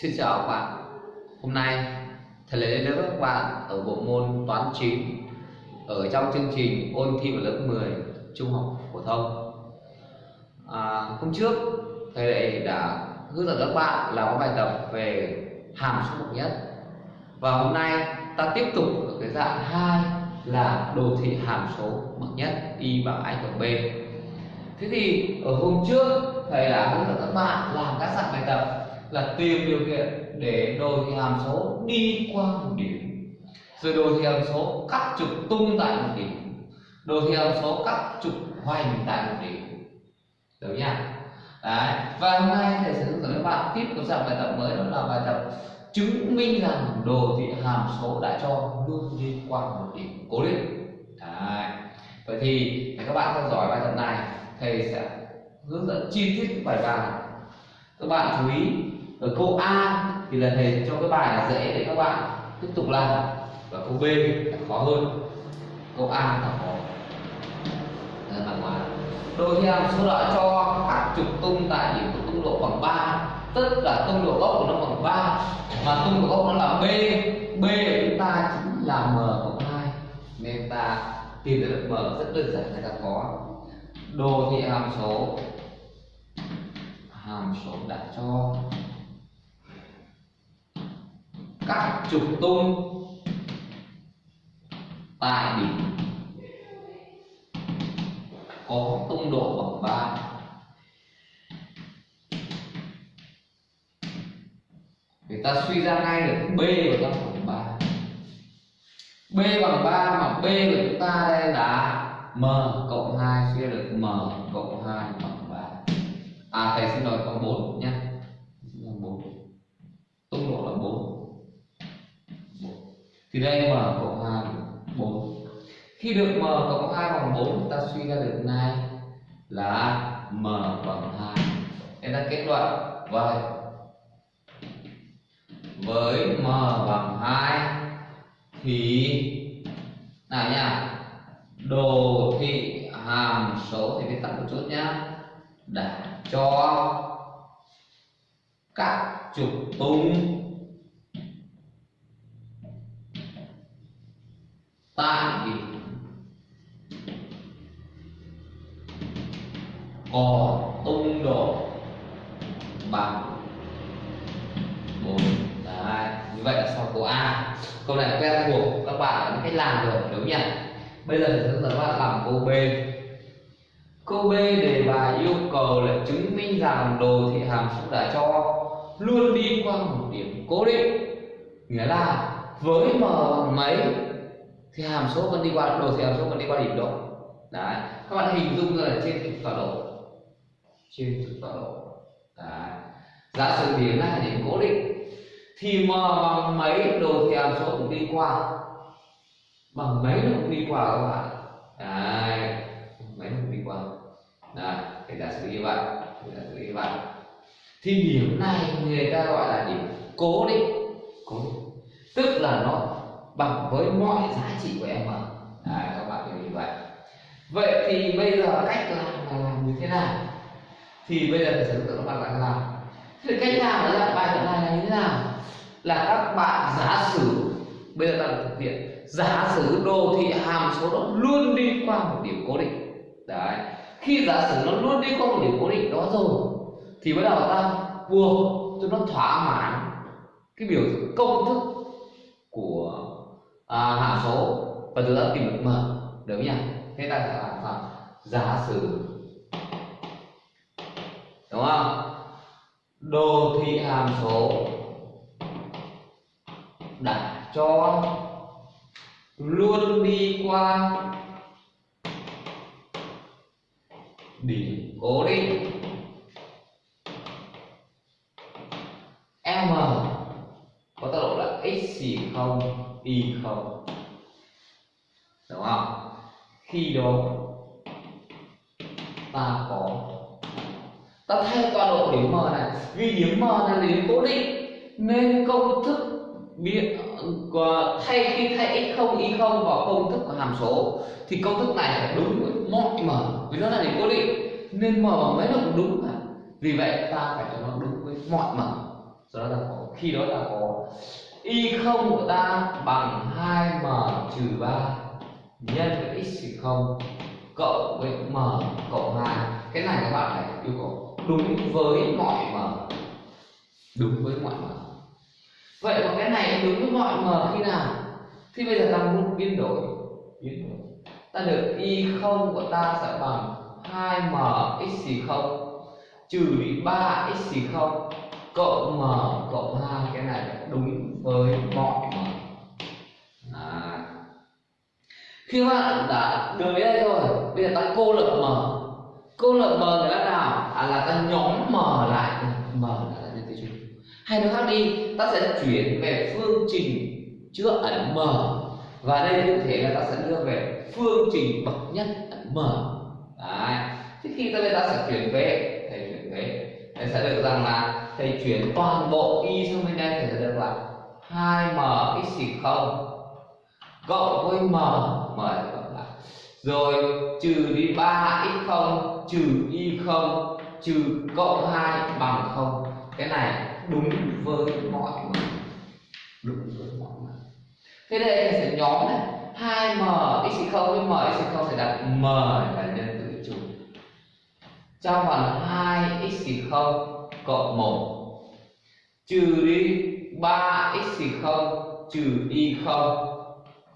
Xin chào các bạn. Hôm nay thầy lấy đến với các bạn ở bộ môn toán 9 ở trong chương trình ôn thi vào lớp 10 trung học phổ thông. À, Hôm trước thầy lại đã hướng dẫn các bạn làm bài tập về hàm số bậc nhất. Và hôm nay ta tiếp tục ở cái dạng hai là đồ thị hàm số bậc nhất y bằng a cộng b. Thế thì ở hôm trước thầy đã hướng dẫn các bạn làm các dạng bài tập là tìm điều kiện để đồ thị hàm số đi qua một điểm. Rồi đồ thị hàm số cắt trục tung tại một điểm. Đồ thị hàm số cắt trục hoành tại một điểm. Được nhá? Đấy. và hôm nay thầy sẽ hướng dẫn các bạn tiếp tục dạng bài tập mới, đó là bài tập chứng minh rằng đồ thị hàm số đã cho luôn đi qua một điểm cố định. Đấy. vậy thì để các bạn theo dõi bài tập này, thầy sẽ hướng dẫn chi tiết bài bài các bạn chú ý ở câu A thì là thầy cho cái bài là dễ để các bạn tiếp tục làm và câu B là khó hơn. Câu A là khó. Là hóa đôi khi hàm số đã cho các trục tung tại điểm có tung độ bằng 3 tất cả tung độ gốc của nó bằng 3 mà tung độ gốc nó là B. B của chúng ta chính là M cộng 2 nên ta tìm được M rất đơn giản là ta có đồ thị hàm số. Hàm số đã cho các trục tung tại điểm có tung độ bằng 3 thì ta suy ra ngay được B của ta bằng 3 B bằng 3 mà B của chúng ta đây là M cộng 2 suy ra được M cộng 2 bằng 3 à thầy xin lỗi, có 4 nhé thì đây m cộng 2 4 khi được m cộng 2 bằng 4 ta suy ra được này là m bằng 2 nên ta kết luận. Vậy, với m bằng 2 thì, nào nha, đồ thị hàm số thì viết tắt một chút nhá, đã cho các trục tung tại điểm có tung độ bằng 4 Đấy, như vậy là sau câu A. Câu này quen thuộc các bạn đã biết cách làm rồi đúng nhỉ? Bây giờ thì chúng ta bạn làm câu B. Câu B đề bài yêu cầu là chứng minh rằng đồ thị hàm số đã cho luôn đi qua một điểm cố định. Nghĩa là với m bằng mấy thì hàm số vẫn đi qua đồ thì hàm số vẫn đi qua điểm đó đấy, các bạn hình dung ra là trên trục tọa độ trên trục tọa độ đấy, giả sử điểm này là điểm cố định, thì m bằng mấy đồ thì hàm số cũng đi qua. Bằng mấy nó cũng đi qua các bạn. Đấy, mấy nó cũng đi qua. Đấy thì giả sử như vậy giả sử như vậy. Thì điểm này người ta gọi là điểm cố định. Cố định. Tức là nó bằng với mọi giá trị của em ở đấy, các bạn hiểu như vậy. Vậy thì bây giờ cách làm là làm như thế nào? Thì bây giờ phải sẽ hướng dẫn các bạn làm. Làm thì cách làm là bài tập này là như thế nào? Là các bạn giả sử bây giờ ta được thực hiện giả sử đồ thị hàm số đó luôn đi qua một điểm cố định. Đấy khi giả sử nó luôn đi qua một điểm cố định đó rồi thì bắt đầu ta buộc cho nó thỏa mãn cái biểu thức công thức của à, hàm số. Và từ đó tìm được m được nhỉ? Thế ta sẽ làm sao? Giả sử. Đúng không? Đồ thị hàm số. Đã cho luôn đi qua điểm cố định. M. Có tọa độ là x không? Y không? Đúng không? Khi đó, ta có ta thay tọa độ điểm m này. Vì điểm m này là điểm cố định, nên công thức biến ờ, thay khi thay x không, y không vào công thức của hàm số, thì công thức này phải đúng với mọi m, vì nó là điểm cố định. Nên m bằng mấy nó cũng đúng cả vì vậy, ta phải cho nó đúng với mọi m. Do đó là có khi đó là có y không của ta bằng 2m trừ 3 nhân với x không, cộng với m cộng 2 cái này các bạn phải yêu cầu đúng với mọi m. Đúng với mọi m. Vậy còn cái này đúng với mọi m khi nào? Thì bây giờ ta muốn biến đổi biến đổi. Ta được y không của ta sẽ bằng 2m x không, trừ đi 3 x không cộng m cộng 2 cái này đúng với mọi m. À. khi các bạn đã được đến đây rồi bây giờ ta cô lập m. Cô lập m là nào? À, là ta nhóm m lại. M là nhân tử chung hay nói khác đi ta sẽ chuyển về phương trình chứa ẩn m. Và đây cụ thể là ta sẽ đưa về phương trình bậc nhất ẩn m. Đấy. Thế khi ta bây ta sẽ chuyển về thầy chuyển về thầy sẽ được rằng là thầy chuyển toàn bộ y sang bên đây thì sẽ được là 2m x 0 cộng với m m cộng lại rồi trừ đi 3 x 0 trừ y 0 trừ cộng 2 bằng 0 cái này đúng với mọi người. Đúng với mọi người. Thế đây thầy sẽ nhóm này. 2m x 0 với m x 0 sẽ đặt m là nhân trong phần 2 x 0 cộng 1 trừ đi 3 x 0 trừ y 0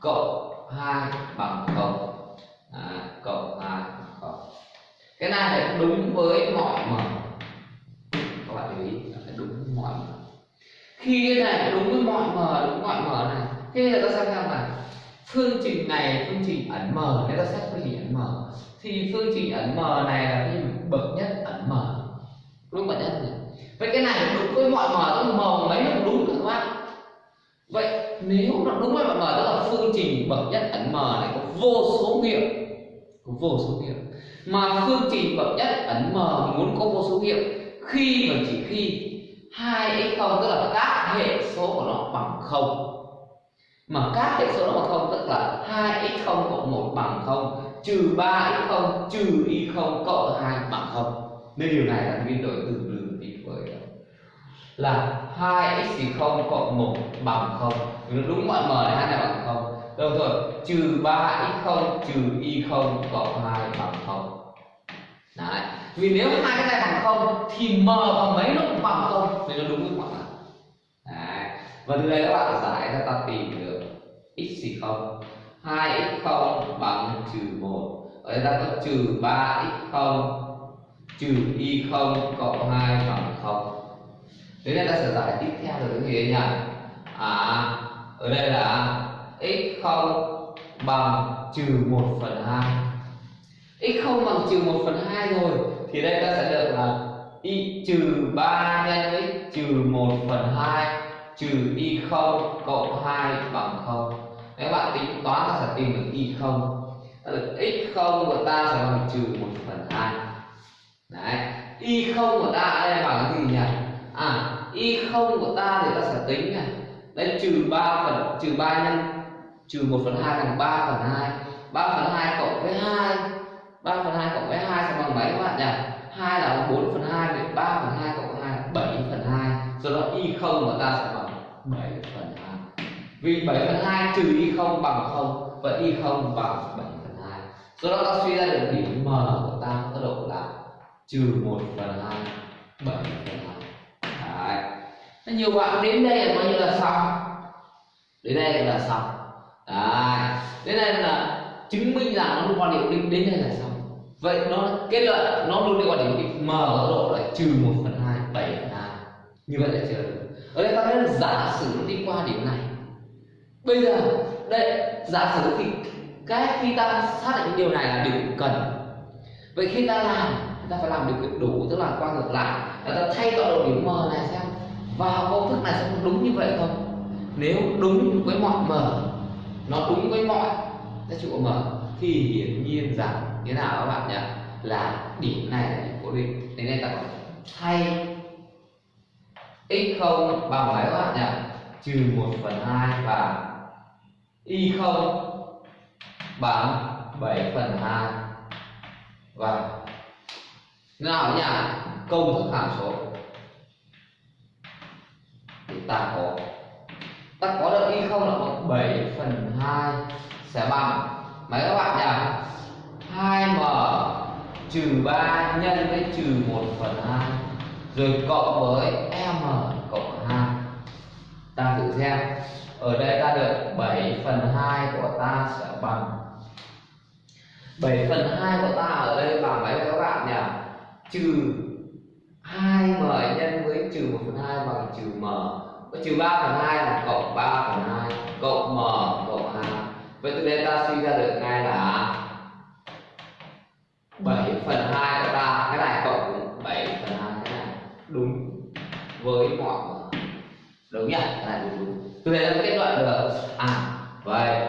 cộng 2 bằng 0 à, cộng 2 bằng 0 cái này là đúng với mọi m. Các bạn lưu ý là đúng với mọi m. Khi cái này đúng với mọi m đúng với mọi m này thế bây giờ ta xem xem là phương trình này phương trình ẩn m nếu ta xét phương trình ẩn m thì phương trình ẩn m này là cái bậc nhất ẩn m đúng bậc nhất này vậy cái này đúng với mọi m tức m mấy nó đúng các bạn vậy nếu nó đúng với mọi m tức là phương trình bậc nhất ẩn m này có vô số nghiệm. Có vô số nghiệm. Mà phương trình bậc nhất ẩn m muốn có vô số nghiệm, khi và chỉ khi hai x không, tức là các hệ số của nó bằng không. Mà các hệ số nó bằng không, tức là 2x0 cộng 1 bằng không trừ 3x0 trừ y0 cộng 2 bằng 0 nên điều này là biến đổi từ lường đi với ờ, là 2x0 cộng 1 bằng 0 đúng mọi m này hai này bằng 0 đồng thời trừ 3x0 trừ y0 cộng 2 bằng 0 Đấy. Vì nếu hai cái này bằng không thì m bằng mấy nó cũng bằng không nên nó đúng với mọi mặt. Đấy. Và từ đây các bạn giải ra ta tìm được x thì không 2x0 bằng trừ 1 ở đây ta có trừ 3x0 trừ y0 cộng 2 bằng 0 thế nên ta sẽ giải tiếp theo được cái gì đây nhỉ? À ở đây là x0 bằng trừ 1 phần 2 x0 bằng trừ 1 phần 2 rồi, thì đây ta sẽ được là y trừ 3 nhân x trừ 1 phần 2 trừ y0 cộng 2 bằng 0 nếu bạn tính toán ta sẽ tìm được y không? Được x không của ta sẽ bằng trừ một phần hai. Đấy. Y không của ta, đây bằng cái gì nhỉ? À y không của ta thì ta sẽ tính này. Đây trừ 3 phần, trừ 3 nhân, trừ 1 phần 2 bằng 3 phần 2 3 phần 2 cộng với 2 3 phần 2 cộng với 2 sẽ bằng mấy các bạn nhỉ? 2 là 4 phần 2 vậy 3 phần 2 cộng 2 là 7 phần 2 do đó y không của ta sẽ bằng 7 phần vì 7 phần 2 trừ y không bằng 0 và y không bằng 7 phần 2 do đó ta suy ra được điểm m của ta có độ là trừ 1 phần 2 7 phần 2 Đấy. Thế nhiều bạn đến đây là coi như là xong. Đến đây là xong. Đấy. đến đây là chứng minh rằng nó quan điểm định đến đây là xong. Vậy nó kết luận nó luôn đi quan điểm định m có độ là trừ 1 phần 2 7 phần 2 như vậy là chưa được. Ở đây ta thấy là giả sử nó đi qua điểm này bây giờ, đây, giả sử thì cái khi ta xác định điều này là điều cần. Vậy khi ta làm ta phải làm điều kiện đủ, tức là qua ngược lại, là ta thay tọa độ điểm m này xem. Vào công thức này xem đúng như vậy không? Nếu đúng với mọi m, nó đúng với mọi giá trị của m, thì hiển nhiên rằng thế nào các bạn nhỉ? Là điểm này là điểm cố định. Thế nên ta có thay x0 bằng mấy các bạn nhỉ? Trừ 1 phần 2 và y không? Bằng 7 phần 2 và vâng. nào nhỉ công thức hàm số. Thì ta có. Ta có được y không là bằng 7 phần 2 sẽ bằng. Mấy các bạn nhỉ? 2m trừ 3 nhân với trừ 1 phần 2 rồi cộng với m cộng 2 ta thử xem ở đây ta được 7 phần 2 của ta sẽ bằng. 7 phần 2 của ta ở đây bằng mấy các bạn nhỉ? Trừ 2m nhân với trừ 1 phần 2 bằng trừ m. Có trừ 3 phần 2 là cộng 3 phần 2 cộng m cộng 2 vậy từ đây ta suy ra được ngay là 7 phần 2 của ta. Cái này cộng 7 phần 2 cái này đúng với mọi đúng nhỉ? Cái này đúng, đúng từ đây ta kết luận được à vậy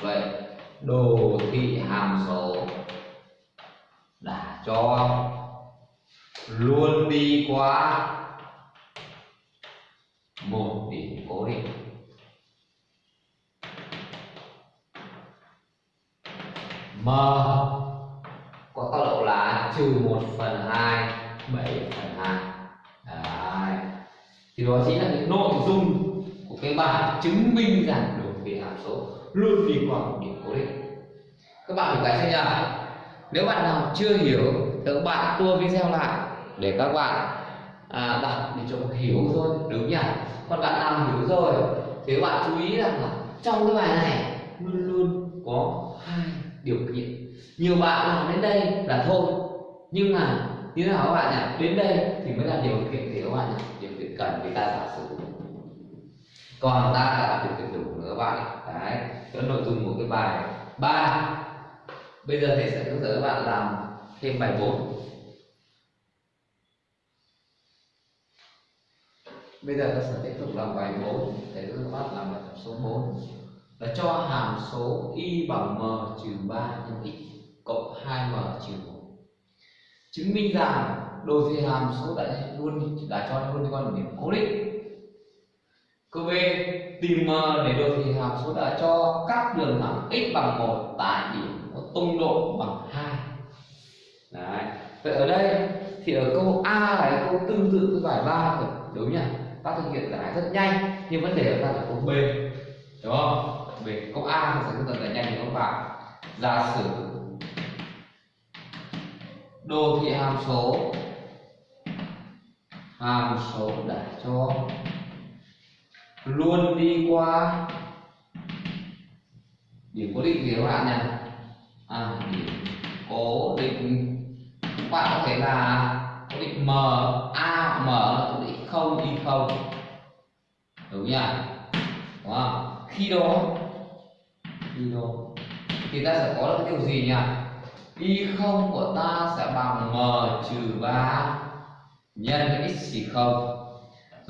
vậy đồ thị hàm số đã cho luôn đi qua một điểm cố định m có tốc độ là trừ 1 phần 2 7 phần 2 Đấy. thì đó chính là những nội dung cái bài chứng minh rằng đồ thị hàm số luôn đi qua một điểm cố định. Các bạn phải cái chưa nhỉ nếu bạn nào chưa hiểu thì các bạn tua video lại để các bạn à, đọc để cho hiểu thôi đúng nhỉ? Còn bạn nào hiểu rồi thì các bạn chú ý rằng là trong cái bài này luôn luôn có hai điều kiện. Nhiều bạn làm đến đây là thôi nhưng mà như thế nào các bạn nhỉ? Đến đây thì mới là điều kiện thì các bạn nhỉ? Điều kiện cần người ta giả sử còn ta là điều kiện đủ nữa các bạn đấy cái nội dung của cái bài 3 bây giờ thầy sẽ hướng dẫn các bạn làm thêm bài 4 bây giờ ta sẽ tiếp tục làm bài 4 thầy để các bạn làm bài tập số 4 là cho hàm số y bằng m trừ 3 nhân x cộng 2m trừ 1 chứng minh rằng đồ thị hàm số đã luôn, đã cho luôn con điểm cố định câu B tìm m để đồ thị hàm số đã cho các đường thẳng x bằng 1 tại điểm có tung độ bằng 2 Đấy. Vậy ở đây thì ở câu A là câu tương tự với bài 3 rồi đúng nhỉ? Ta thực hiện giải rất nhanh, nhưng vấn đề ở ta là câu B, đúng không? Về câu A thì sẽ hướng dẫn giải nhanh thì các bạn? Giả sử đồ thị hàm số hàm số đã cho luôn đi qua. Điểm cố định gì các bạn nhỉ à, điểm cố định. Các bạn có thể là cố định m a m cố định không y không. Đúng nhỉ? Đúng không? Khi đó. Khi đó. Thì ta sẽ có được cái điều gì nhỉ? Y không của ta sẽ bằng m trừ ba nhân với x chỉ không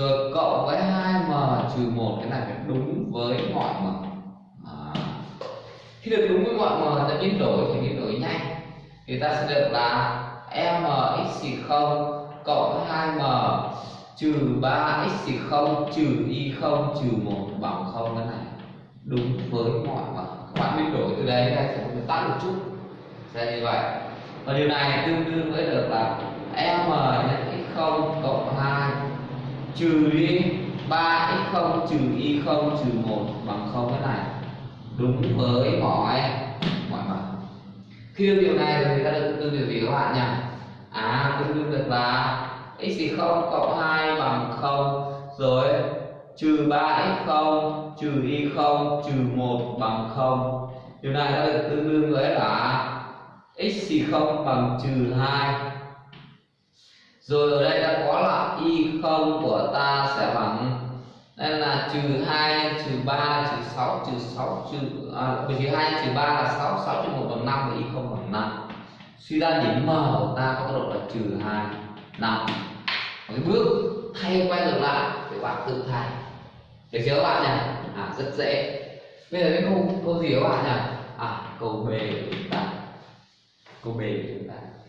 rồi cộng với 2m trừ 1 cái này phải đúng với mọi m. À. khi được đúng với mọi m ta biến đổi, thì biến đổi nhanh. Thì ta sẽ được là m x xì cộng 2m trừ 3x0 trừ y0 trừ 1 bằng 0 cái này đúng với mọi m. Các bạn biến đổi từ đây ra sẽ tắt một chút. Sẽ như vậy. Và điều này tương đương với được là m nhân x0 cộng 2 trừ đi 3x0 trừ y0 trừ 1 bằng 0 thế này. Đúng với mọi mọi mặt. Khi được điều này thì ta được tương đương điều gì các bạn nhỉ à tương đương được là x thì không cộng 2 bằng 0 rồi trừ 3x0 trừ y0 trừ 1 bằng 0 điều này đã được tương đương với là x thì không bằng trừ 2 rồi ở đây ta có là y không của ta sẽ bằng đây là trừ 2 trừ 3 trừ 6 trừ 6 trừ à, hai 2 trừ 3 là 6 6 trừ 1 bằng 5 và y không bằng 5 suy ra điểm m của ta có tốc độ là trừ 2 5 cái bước thay quay ngược lại để bạn tự thay. Được chưa các bạn nhỉ? À rất dễ. Bây giờ cái câu câu gì các bạn nhỉ? À câu b của chúng ta. Câu b của chúng ta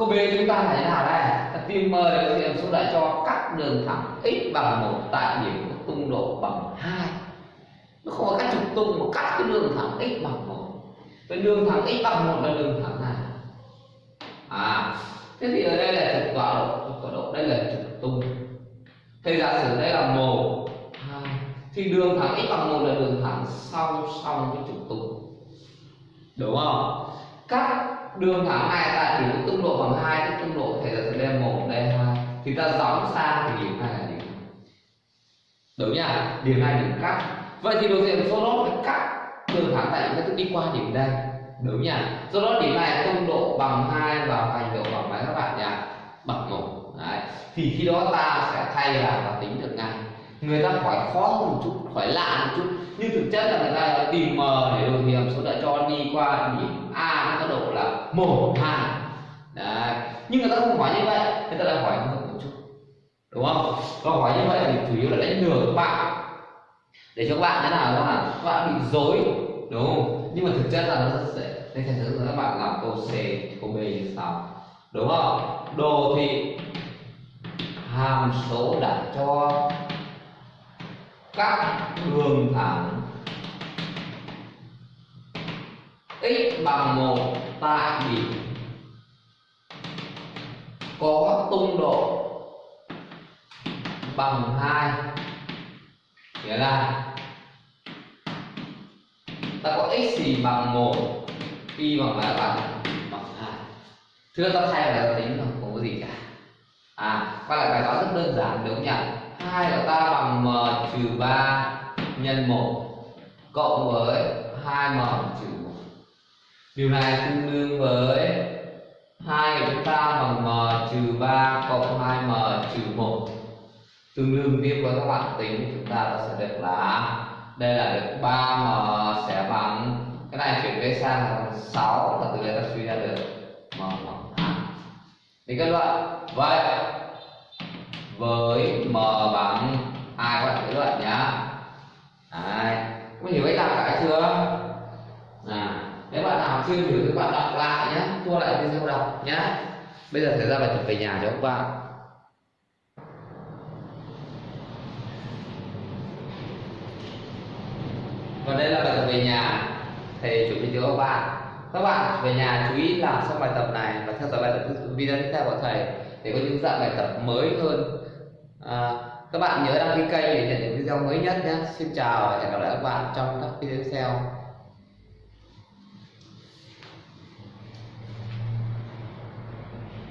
câu b chúng ta phải thế nào đây. Ta tìm mời thì tìm số lại cho cắt đường thẳng x bằng một tại điểm có tung độ bằng hai. Nó không có cách trục tung mà cắt cái đường thẳng x bằng một. Cái đường thẳng x bằng một là đường thẳng nào? À thế thì ở đây là trục tọa độ, trục tọa độ, đây là trục tung. Thầy giả sử đây là một, hai, thì đường thẳng x bằng một là đường thẳng song song với trục tung. Đúng không? Cắt đường thẳng này tại có tung độ bằng hai tức tung độ thể là sử đây một đây hai. Thì ta gióng sang thì điểm này là điểm. Đúng nhỉ điểm này điểm cắt. Vậy thì đối diện số đó phải cắt đường thẳng tại chúng ta đi qua điểm đây. Đúng nhỉ do đó điểm này tung độ bằng hai và hành độ bằng mấy các bạn nhỉ bằng một. Đấy. thì khi đó ta sẽ thay vào và tính được ngay. Người ta hỏi khó hơn một chút hỏi lạ một chút. Nhưng thực chất là người ta tìm m để đồ hiểm số đã cho đi qua điểm a một, hai. Đấy. nhưng người ta không hỏi như vậy, người ta lại hỏi hơn một chút. Đúng không? Câu hỏi như vậy thì chủ yếu là đánh lừa các bạn. Để cho các bạn thế nào đó là các bạn bị dối. Đúng không? Nhưng mà thực chất là nó rất dễ nên thành thử các bạn làm câu c, câu b như sau. Đúng không? Đồ thị hàm số đặt cho các đường thẳng x bằng một tại điểm có tung độ bằng hai. Nghĩa là ta có x gì bằng một, y bằng mấy bạn bằng hai. Thưa ta thay là ta tính rồi không có gì cả. À quay lại bài toán rất đơn giản, đúng không nhỉ? Hai của ta bằng m trừ ba nhân một cộng với hai m trừ 1 điều này tương đương với 2 của chúng ta bằng m trừ 3 cộng 2m trừ 1 tương đương tiếp với các bạn tính, chúng ta sẽ được là đây là được 3m sẽ bằng, cái này chuyển về sang là 6 và từ đây ta suy ra được m bằng 2 thì kết luận, vậy với m bằng 2 các bạn kết luận nhá. Đấy. có hiểu cách làm cái chưa? À nếu bạn nào chưa hiểu thì bạn đọc lại nhé tua lại video đọc nhé bây giờ sẽ ra bài tập về nhà cho các bạn còn đây là bài tập về nhà. Thầy chuẩn bị cho các bạn. Các bạn về nhà chú ý làm xong bài tập này và theo dõi bài tập video tiếp theo của thầy để có những dạng bài tập mới hơn. À, các bạn nhớ đăng ký kênh để nhận những video mới nhất nhé xin chào và hẹn gặp lại các bạn trong các video tiếp theo.